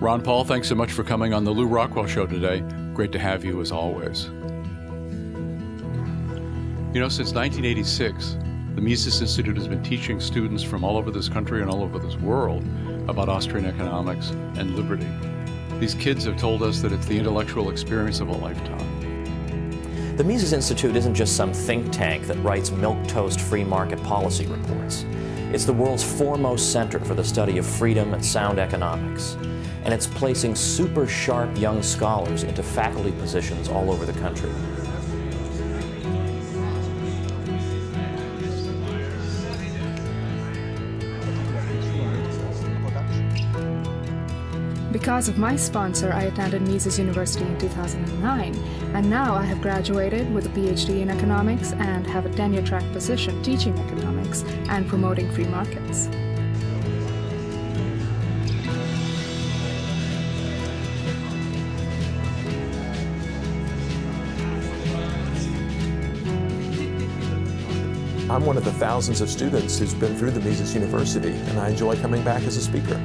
Ron Paul, thanks so much for coming on the Lew Rockwell Show today. Great to have you as always. You know, since 1986, the Mises Institute has been teaching students from all over this country and all over this world about Austrian economics and liberty. These kids have told us that it's the intellectual experience of a lifetime. The Mises Institute isn't just some think tank that writes milquetoast free market policy reports. It's the world's foremost center for the study of freedom and sound economics. And it's placing super sharp young scholars into faculty positions all over the country. Because of my sponsor, I attended Mises University in 2009, and now I have graduated with a PhD in economics and have a tenure track position teaching economics and promoting free markets. I'm one of the thousands of students who's been through the Mises University, and I enjoy coming back as a speaker.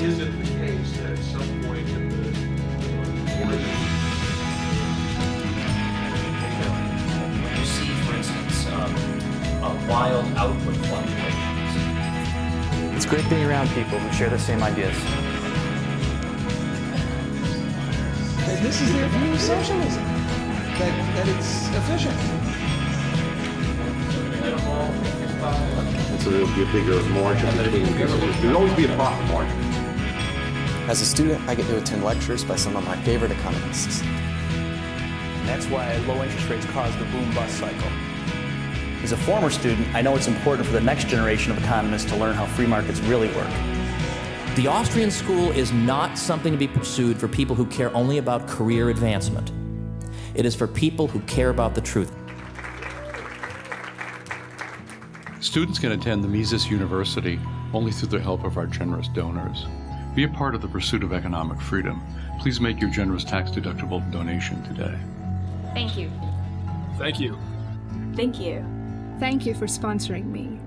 Is it the case that at some point in the When you see, for instance, um, a wild output fluctuations. It's great being around people who share the same ideas. This is their view of socialism, that, that it's efficient. So there'll be a bigger margin between, there'll always be a profit margin. As a student, I get to attend lectures by some of my favorite economists. That's why low interest rates cause the boom-bust cycle. As a former student, I know it's important for the next generation of economists to learn how free markets really work. The Austrian school is not something to be pursued for people who care only about career advancement. It is for people who care about the truth. Students can attend the Mises University only through the help of our generous donors. Be a part of the pursuit of economic freedom. Please make your generous tax-deductible donation today. Thank you. Thank you. Thank you. Thank you for sponsoring me.